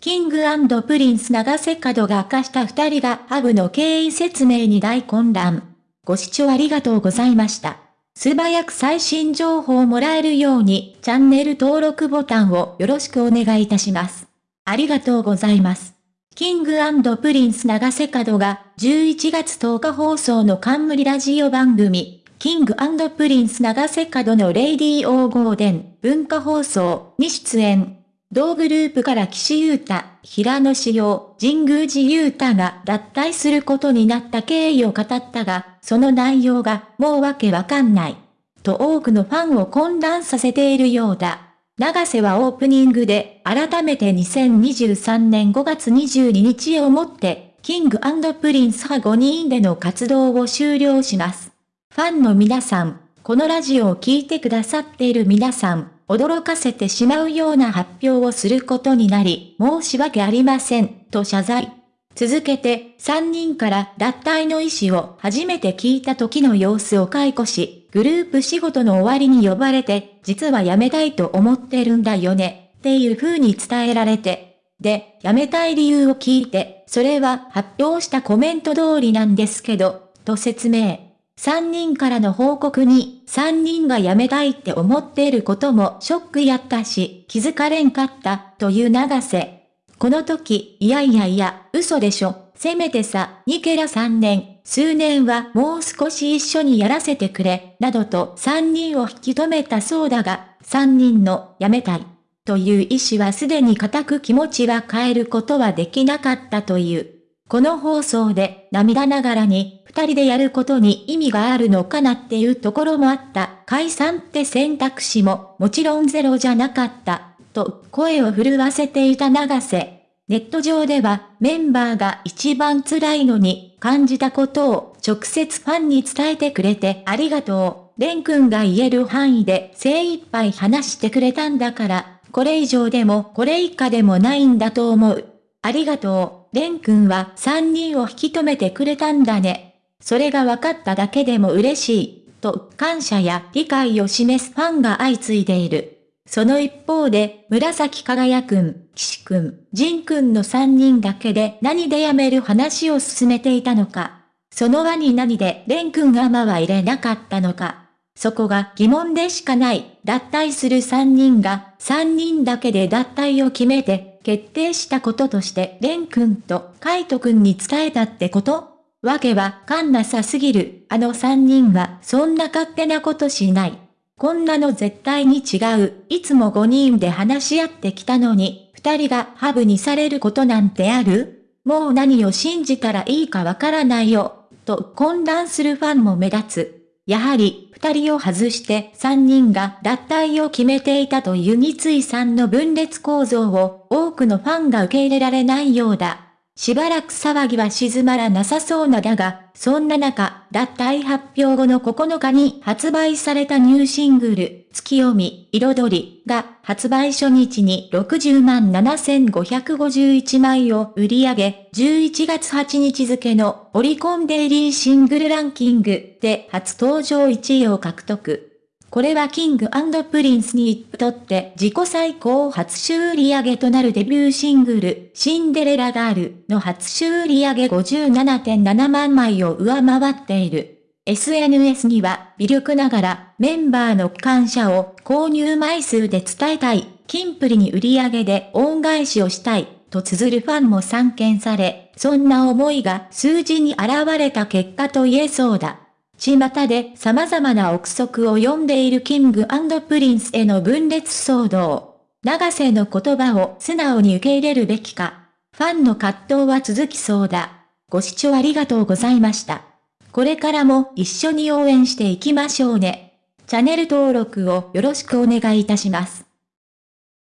キングプリンス永瀬廉が明かした二人がハブの経緯説明に大混乱。ご視聴ありがとうございました。素早く最新情報をもらえるようにチャンネル登録ボタンをよろしくお願いいたします。ありがとうございます。キングプリンス永瀬廉が11月10日放送の冠ラジオ番組、キングプリンス永瀬廉の RADIO GARDEN 文化放送に出演。同グループから岸優太、平野紫耀、神宮寺勇太が脱退することになった経緯を語ったが、その内容がもうわけわかんない。と多くのファンを混乱させているようだ。永瀬はオープニングで改めて2023年5月22日をもって、キングプリンスは5人での活動を終了します。ファンの皆さん、このラジオを聴いてくださっている皆さん、驚かせてしまうような発表をすることになり、申し訳ありません、と謝罪。続けて、3人から脱退の意思を初めて聞いた時の様子を解雇し、グループ仕事の終わりに呼ばれて、実は辞めたいと思ってるんだよね、っていう風に伝えられて。で、辞めたい理由を聞いて、それは発表したコメント通りなんですけど、と説明。3人からの報告に、3人が辞めたいって思っていることもショックやったし、気づかれんかった、という長瀬。この時、いやいやいや、嘘でしょ。せめてさ、ニケラ3年、数年はもう少し一緒にやらせてくれ、などと3人を引き止めたそうだが、3人の辞めたい。という意思はすでに固く気持ちは変えることはできなかったという。この放送で涙ながらに二人でやることに意味があるのかなっていうところもあった。解散って選択肢ももちろんゼロじゃなかった。と声を震わせていた長瀬。ネット上ではメンバーが一番辛いのに感じたことを直接ファンに伝えてくれてありがとう。レン君が言える範囲で精一杯話してくれたんだから、これ以上でもこれ以下でもないんだと思う。ありがとう。レン君は三人を引き止めてくれたんだね。それが分かっただけでも嬉しい、と感謝や理解を示すファンが相次いでいる。その一方で、紫輝くん、岸くん、仁くんの三人だけで何で辞める話を進めていたのか。その輪に何でレン君がまは入れなかったのか。そこが疑問でしかない。脱退する三人が三人だけで脱退を決めて決定したこととして、レン君とカイト君に伝えたってこと？わけはかんなさすぎる。あの三人はそんな勝手なことしない。こんなの絶対に違う。いつも五人で話し合ってきたのに、二人がハブにされることなんてある？もう何を信じたらいいかわからないよ。と混乱するファンも目立つ。やはり、二人を外して三人が脱退を決めていたという三井さんの分裂構造を多くのファンが受け入れられないようだ。しばらく騒ぎは静まらなさそうなだが、そんな中、脱退発表後の9日に発売されたニューシングル、月読み、彩りが発売初日に60万7551枚を売り上げ、11月8日付のオリコンデイリーシングルランキングで初登場1位を獲得。これは King & Prince にとって自己最高初週売上となるデビューシングル、シンデレラガールの初週売上57.7万枚を上回っている。SNS には微力ながらメンバーの感謝を購入枚数で伝えたい、キンプリに売り上げで恩返しをしたい、と綴るファンも散見され、そんな思いが数字に現れた結果と言えそうだ。巷で様々な憶測を呼んでいる King & Prince への分裂騒動。永瀬の言葉を素直に受け入れるべきか。ファンの葛藤は続きそうだ。ご視聴ありがとうございました。これからも一緒に応援していきましょうね。チャンネル登録をよろしくお願いいたします。